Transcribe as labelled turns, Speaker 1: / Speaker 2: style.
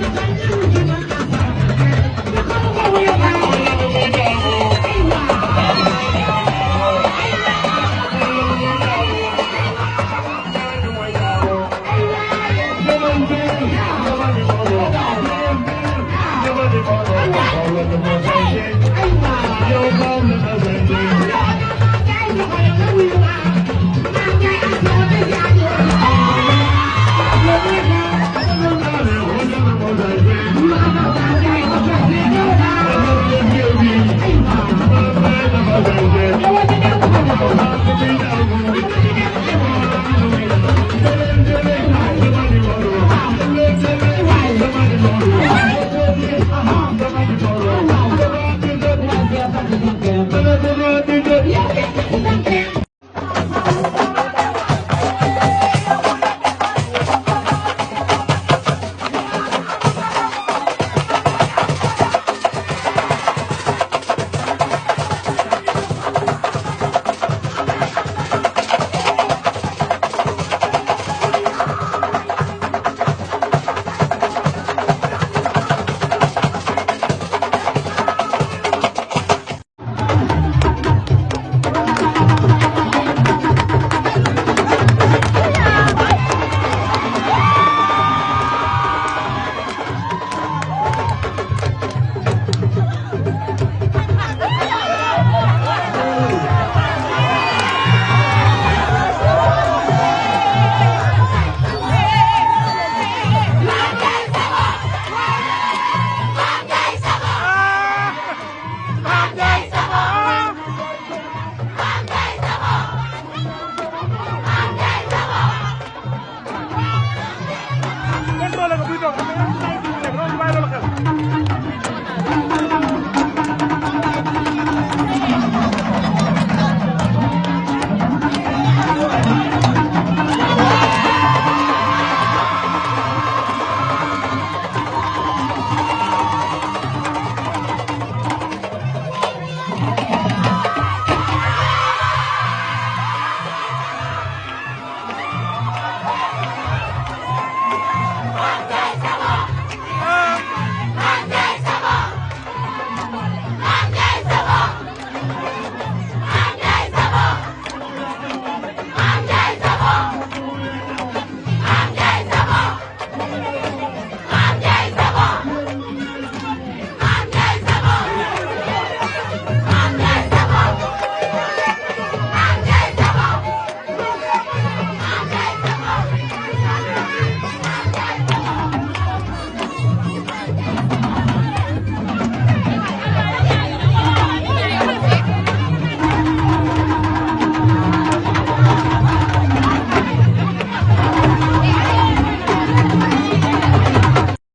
Speaker 1: contrôlé ko buy Amen. Thank you.